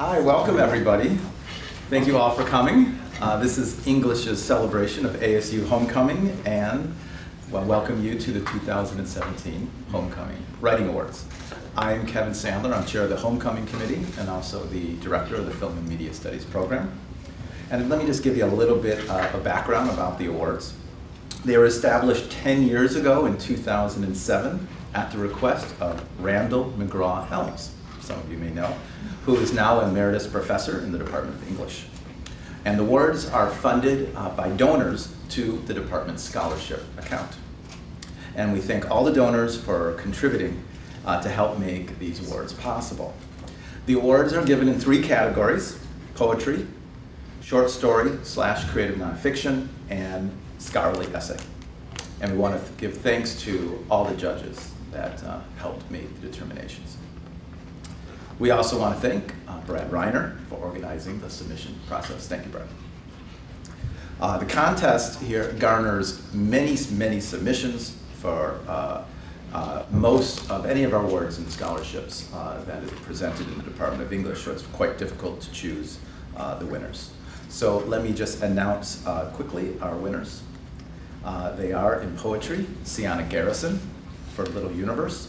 Hi, welcome everybody. Thank you all for coming. Uh, this is English's celebration of ASU Homecoming and well, welcome you to the 2017 Homecoming Writing Awards. I'm Kevin Sandler, I'm chair of the Homecoming Committee and also the director of the Film and Media Studies program. And let me just give you a little bit uh, of background about the awards. They were established 10 years ago in 2007 at the request of Randel McCraw Helms, some of you may know, who is now emeritus professor in the Department of English. And the awards are funded uh, by donors to the department's scholarship account. And we thank all the donors for contributing uh, to help make these awards possible. The awards are given in three categories, poetry, short story slash creative nonfiction, and scholarly essay. And we want to give thanks to all the judges that uh, helped make the determinations. We also want to thank uh, Brad Reiner for organizing the submission process. Thank you, Brad. Uh, the contest here garners many, many submissions for uh, uh, most of any of our awards and scholarships uh, that is presented in the Department of English, so it's quite difficult to choose uh, the winners. So let me just announce quickly our winners. They are in poetry, Sienna Garrison for Little Universe.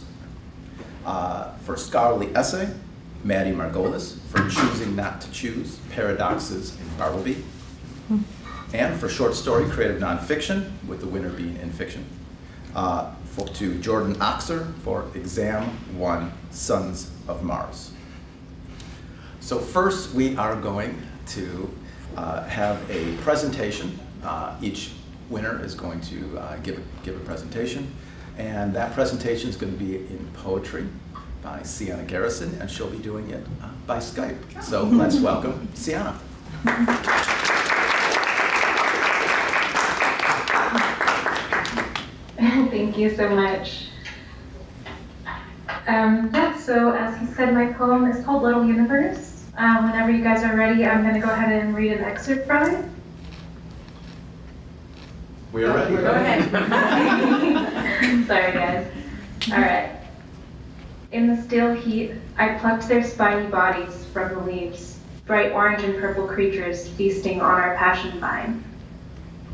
For scholarly essay, Maddie Margolis for Choosing Not to Choose, Paradoxes in Bartleby. And for short story, creative nonfiction, with the winner being in fiction. Uh, for, to Jordan Oxer for Exam 1, Sons of Mars. So first we are going to uh, have a presentation. Uh, each winner is going to uh, give, a, give a presentation. And that presentation is going to be in poetry by Sienna Garrison, and she'll be doing it uh, by Skype. So let's welcome Sienna. Thank you so much. Um, yeah, so as he said, my poem is called Little Universe. Um, whenever you guys are ready, I'm going to go ahead and read an excerpt from it. We are ready. Go ahead. Sorry, guys. All right. In the still heat, I plucked their spiny bodies from the leaves, bright orange and purple creatures feasting on our passion vine.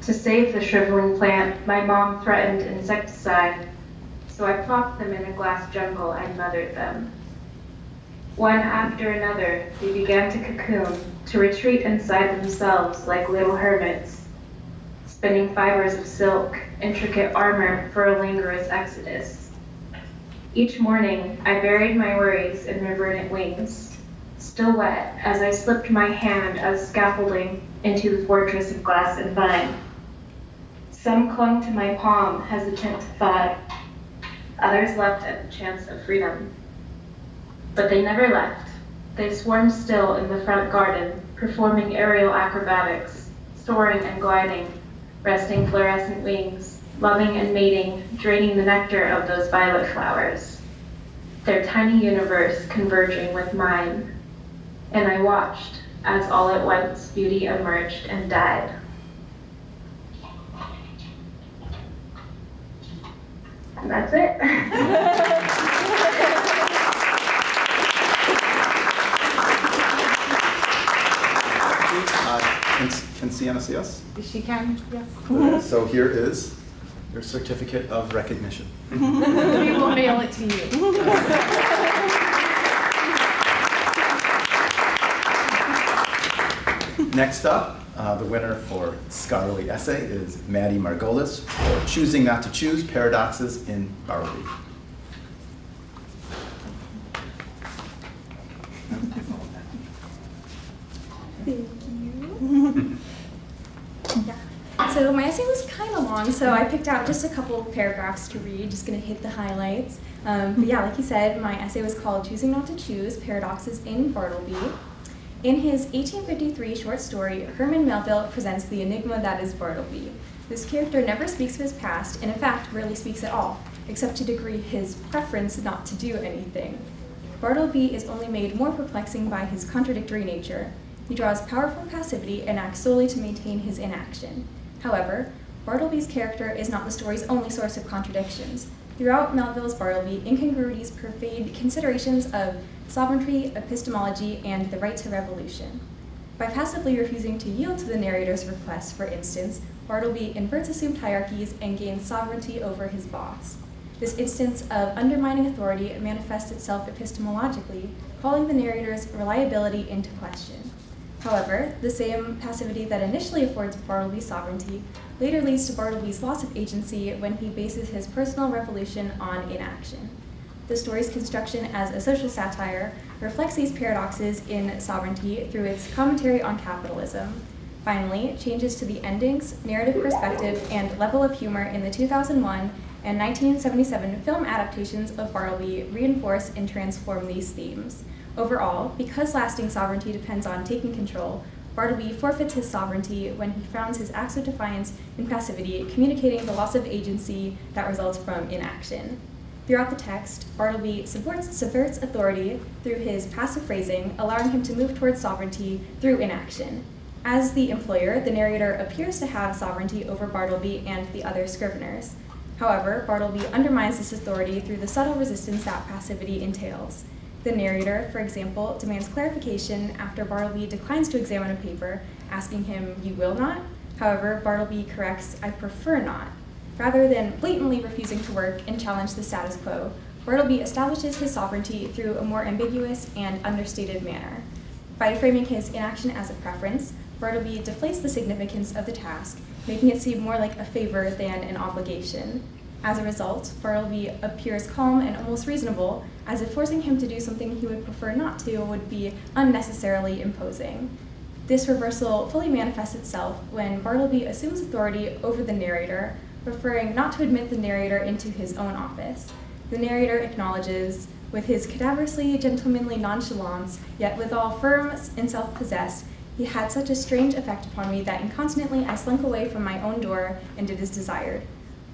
To save the shriveling plant, my mom threatened insecticide, so I plopped them in a glass jungle and mothered them. One after another, they began to cocoon, to retreat inside themselves like little hermits, spinning fibers of silk, intricate armor for a languorous exodus. Each morning, I buried my worries in their verdant wings, still wet as I slipped my hand as scaffolding into the fortress of glass and vine. Some clung to my palm, hesitant to fly. Others left at the chance of freedom. But they never left. They swarmed still in the front garden, performing aerial acrobatics, soaring and gliding, resting fluorescent wings, loving and mating, draining the nectar of those violet flowers. Their tiny universe converging with mine. And I watched as all at once beauty emerged and died. And that's it. Uh, can, can Sienna see us? She can, yes. So here is your certificate of recognition. We will mail it to you. Next up, uh, the winner for scholarly essay is Maddie Margolis for Choosing Not to Choose, Paradoxes in Bartleby. Thank you. yeah. So my essay was kind of long, so I picked out just a couple paragraphs to read, just gonna hit the highlights. Um, but yeah, like you said, my essay was called Choosing Not to Choose, Paradoxes in Bartleby. In his 1853 short story, Herman Melville presents the enigma that is Bartleby. This character never speaks of his past, and in fact, rarely speaks at all, except to degree his preference not to do anything. Bartleby is only made more perplexing by his contradictory nature. He draws power from passivity and acts solely to maintain his inaction. However, Bartleby's character is not the story's only source of contradictions. Throughout Melville's Bartleby, incongruities pervade considerations of sovereignty, epistemology, and the right to revolution. By passively refusing to yield to the narrator's request, for instance, Bartleby inverts assumed hierarchies and gains sovereignty over his boss. This instance of undermining authority manifests itself epistemologically, calling the narrator's reliability into question. However, the same passivity that initially affords Bartleby sovereignty later leads to Bartleby's loss of agency when he bases his personal revolution on inaction. The story's construction as a social satire reflects these paradoxes in sovereignty through its commentary on capitalism. Finally, changes to the endings, narrative perspective, and level of humor in the 2001 and 1977 film adaptations of Bartleby reinforce and transform these themes. Overall, because lasting sovereignty depends on taking control, Bartleby forfeits his sovereignty when he founds his acts of defiance in passivity, communicating the loss of agency that results from inaction. Throughout the text, Bartleby subverts authority through his passive phrasing, allowing him to move towards sovereignty through inaction. As the employer, the narrator appears to have sovereignty over Bartleby and the other scriveners. However, Bartleby undermines this authority through the subtle resistance that passivity entails. The narrator, for example, demands clarification after Bartleby declines to examine a paper, asking him, You will not? However, Bartleby corrects, I prefer not. Rather than blatantly refusing to work and challenge the status quo, Bartleby establishes his sovereignty through a more ambiguous and understated manner. By framing his inaction as a preference, Bartleby deflates the significance of the task, making it seem more like a favor than an obligation. As a result, Bartleby appears calm and almost reasonable, as if forcing him to do something he would prefer not to would be unnecessarily imposing. This reversal fully manifests itself when Bartleby assumes authority over the narrator, preferring not to admit the narrator into his own office. The narrator acknowledges, with his cadaverously gentlemanly nonchalance, yet withal firm and self possessed, he had such a strange effect upon me that incontinently I slunk away from my own door and did as desired.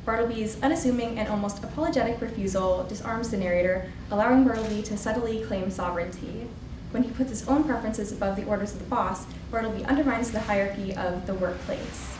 Bartleby's unassuming and almost apologetic refusal disarms the narrator, allowing Bartleby to subtly claim sovereignty. When he puts his own preferences above the orders of the boss, Bartleby undermines the hierarchy of the workplace.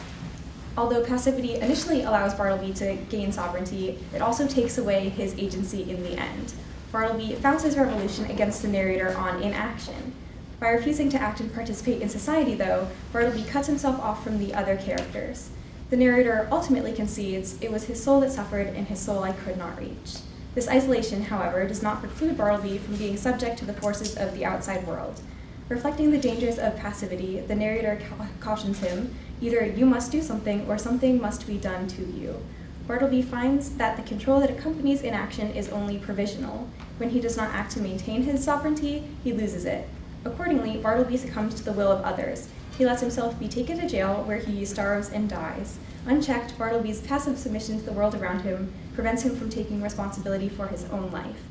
Although passivity initially allows Bartleby to gain sovereignty, it also takes away his agency in the end. Bartleby founds his revolution against the narrator on inaction. By refusing to act and participate in society, though, Bartleby cuts himself off from the other characters. The narrator ultimately concedes it was his soul that suffered and his soul I could not reach. This isolation, however, does not preclude Bartleby from being subject to the forces of the outside world. Reflecting the dangers of passivity, the narrator ca- cautions him either you must do something or something must be done to you. Bartleby finds that the control that accompanies inaction is only provisional. When he does not act to maintain his sovereignty, he loses it. Accordingly, Bartleby succumbs to the will of others. He lets himself be taken to jail where he starves and dies. Unchecked, Bartleby's passive submission to the world around him prevents him from taking responsibility for his own life.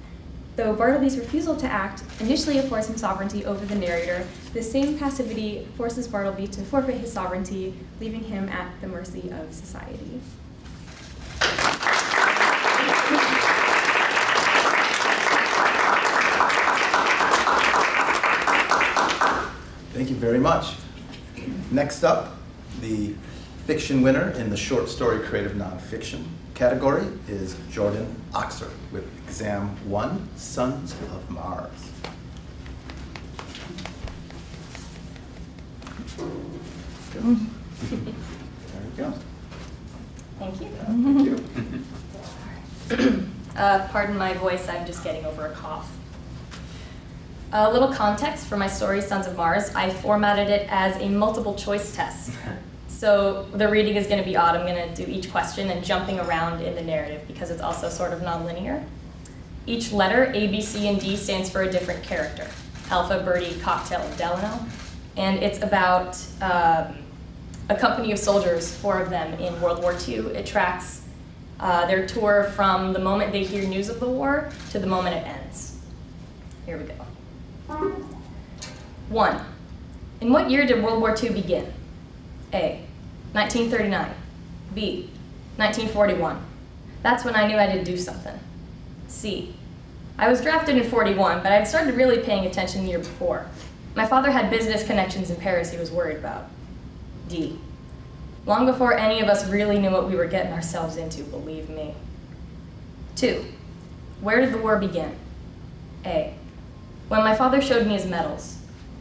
Though Bartleby's refusal to act initially affords him sovereignty over the narrator, this same passivity forces Bartleby to forfeit his sovereignty, leaving him at the mercy of society. Thank you very much. Next up, the fiction winner in the short story creative nonfiction category is Jordan Oxer with Exam 1, Sons of Mars. There you go. Thank you. Thank you. Uh, pardon my voice, I'm just getting over a cough. A little context for my story, Sons of Mars. I formatted it as a multiple choice test. So the reading is going to be odd. I'm going to do each question and jumping around in the narrative because it's also sort of nonlinear. Each letter, A, B, C, and D, stands for a different character. Alpha, Birdie, Cocktail, and Delano. And it's about um, a company of soldiers, four of them in World War II. It tracks uh, their tour from the moment they hear news of the war to the moment it ends. Here we go. One, in what year did World War II begin? A, 1939. B, 1941. That's when I knew I had to do something. C, I was drafted in 41, but I'd started really paying attention the year before. My father had business connections in Paris he was worried about. D, long before any of us really knew what we were getting ourselves into, believe me. Two, where did the war begin? A, when my father showed me his medals.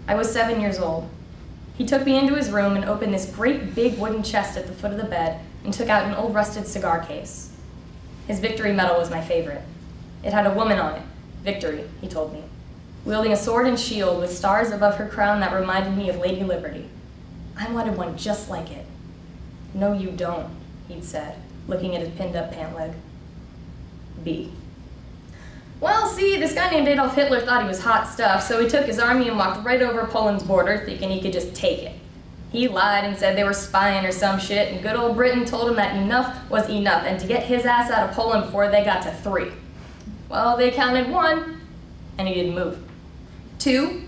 I was seven years old. He took me into his room and opened this great big wooden chest at the foot of the bed and took out an old rusted cigar case. His victory medal was my favorite. It had a woman on it, Victory, he told me, wielding a sword and shield with stars above her crown that reminded me of Lady Liberty. I wanted one just like it. No, you don't, he'd said, looking at his pinned up pant leg. B. Well, see, this guy named Adolf Hitler thought he was hot stuff, so he took his army and walked right over Poland's border, thinking he could just take it. He lied and said they were spying or some shit, and good old Britain told him that enough was enough, and to get his ass out of Poland before they got to three. Well, they counted one, and he didn't move. Two,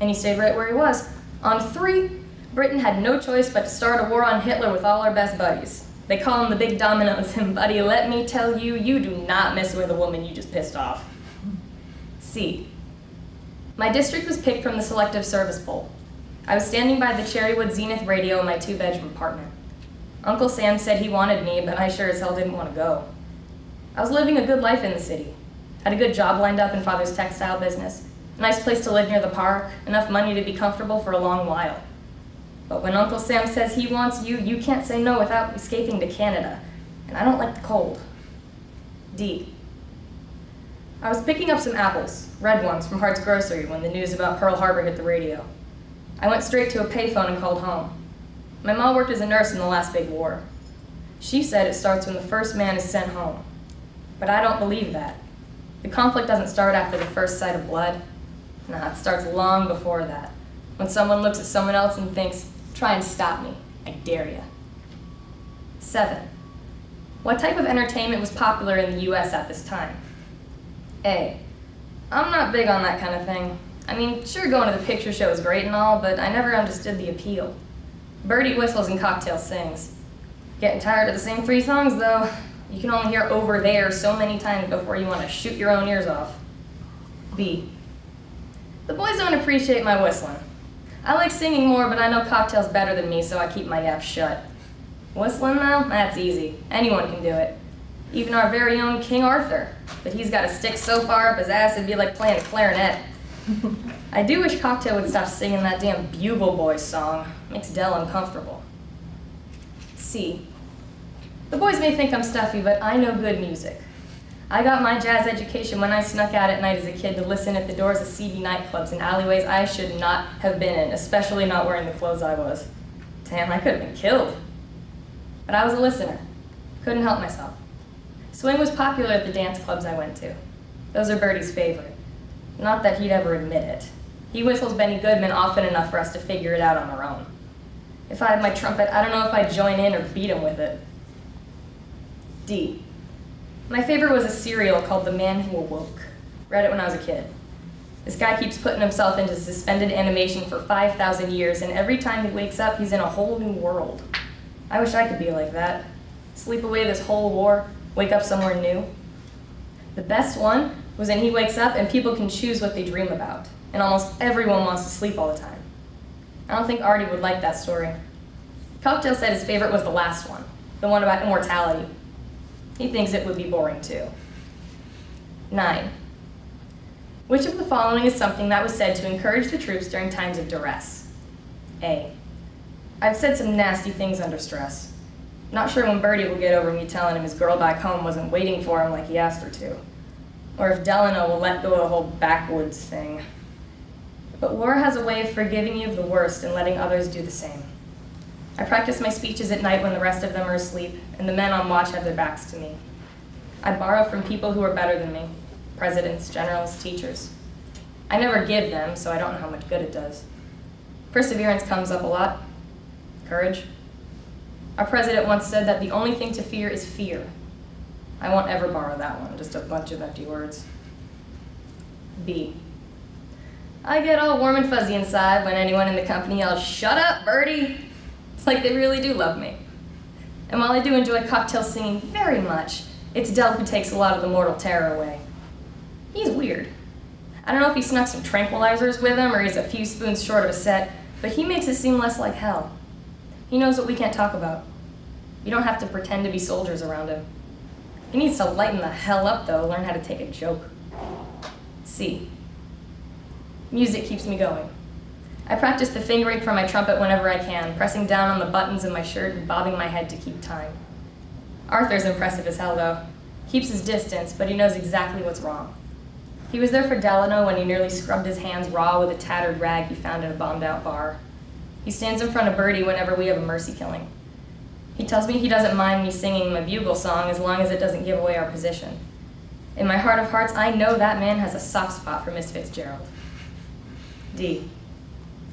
and he stayed right where he was. On three, Britain had no choice but to start a war on Hitler with all our best buddies. They call him the big dominoes, and buddy, let me tell you, you do not mess with a woman you just pissed off. C. My district was picked from the selective service poll. I was standing by the Cherrywood Zenith radio in my two bedroom apartment. Uncle Sam said he wanted me, but I sure as hell didn't want to go. I was living a good life in the city. Had a good job lined up in father's textile business, a nice place to live near the park, enough money to be comfortable for a long while. But when Uncle Sam says he wants you, you can't say no without escaping to Canada. And I don't like the cold. D. I was picking up some apples, red ones, from Hart's Grocery when the news about Pearl Harbor hit the radio. I went straight to a payphone and called home. My mom worked as a nurse in the last big war. She said it starts when the first man is sent home. But I don't believe that. The conflict doesn't start after the first sight of blood. Nah, it starts long before that. When someone looks at someone else and thinks, try and stop me, I dare ya. Seven. What type of entertainment was popular in the US at this time? A. I'm not big on that kind of thing. I mean, sure, going to the picture show is great and all, but I never understood the appeal. Birdie whistles and Cocktail sings. Getting tired of the same three songs, though. You can only hear over there so many times before you want to shoot your own ears off. B. The boys don't appreciate my whistling. I like singing more, but I know Cocktail's better than me, so I keep my yap shut. Whistling, though? That's easy. Anyone can do it. Even our very own King Arthur. But he's got a stick so far up his ass it'd be like playing a clarinet. I do wish Cocktail would stop singing that damn Bugle Boys song. Makes Del uncomfortable. C. The boys may think I'm stuffy, but I know good music. I got my jazz education when I snuck out at night as a kid to listen at the doors of seedy nightclubs and alleyways I should not have been in, especially not wearing the clothes I was. Damn, I could have been killed. But I was a listener. Couldn't help myself. Swing was popular at the dance clubs I went to. Those are Birdie's favorite. Not that he'd ever admit it. He whistles Benny Goodman often enough for us to figure it out on our own. If I had my trumpet, I don't know if I'd join in or beat him with it. D. My favorite was a serial called The Man Who Awoke. Read it when I was a kid. This guy keeps putting himself into suspended animation for 5,000 years, and every time he wakes up, he's in a whole new world. I wish I could be like that. Sleep away this whole war, wake up somewhere new. The best one was when he wakes up and people can choose what they dream about, and almost everyone wants to sleep all the time. I don't think Artie would like that story. Cocktail said his favorite was the last one, the one about immortality. He thinks it would be boring too. Nine. Which of the following is something that was said to encourage the troops during times of duress? A. I've said some nasty things under stress. Not sure when Birdie will get over me telling him his girl back home wasn't waiting for him like he asked her to. Or if Delano will let go of the whole backwoods thing. But war has a way of forgiving you of the worst and letting others do the same. I practice my speeches at night when the rest of them are asleep, and the men on watch have their backs to me. I borrow from people who are better than me presidents, generals, teachers. I never give them, so I don't know how much good it does. Perseverance comes up a lot. Courage. Our president once said that the only thing to fear is fear. I won't ever borrow that one, just a bunch of empty words. B. I get all warm and fuzzy inside when anyone in the company yells, Shut up, Birdie! It's like they really do love me. And while I do enjoy cocktail singing very much, it's Del who takes a lot of the mortal terror away. He's weird. I don't know if he snuck some tranquilizers with him or he's a few spoons short of a set, but he makes it seem less like hell. He knows what we can't talk about. You don't have to pretend to be soldiers around him. He needs to lighten the hell up, though, learn how to take a joke. C. Music keeps me going. I practice the fingering for my trumpet whenever I can, pressing down on the buttons of my shirt and bobbing my head to keep time. Arthur's impressive as hell, though. Keeps his distance, but he knows exactly what's wrong. He was there for Delano when he nearly scrubbed his hands raw with a tattered rag he found in a bombed out bar. He stands in front of Birdie whenever we have a mercy killing. He tells me he doesn't mind me singing my bugle song as long as it doesn't give away our position. In my heart of hearts, I know that man has a soft spot for Miss Fitzgerald. D.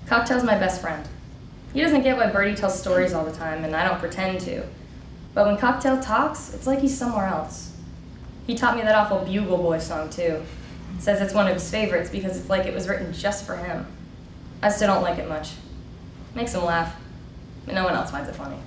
Cocktail's my best friend. He doesn't get why Birdie tells stories all the time, and I don't pretend to. But when Cocktail talks, it's like he's somewhere else. He taught me that awful Bugle Boy song, too. Says it's one of his favorites because it's like it was written just for him. I still don't like it much. Makes him laugh, but no one else finds it funny.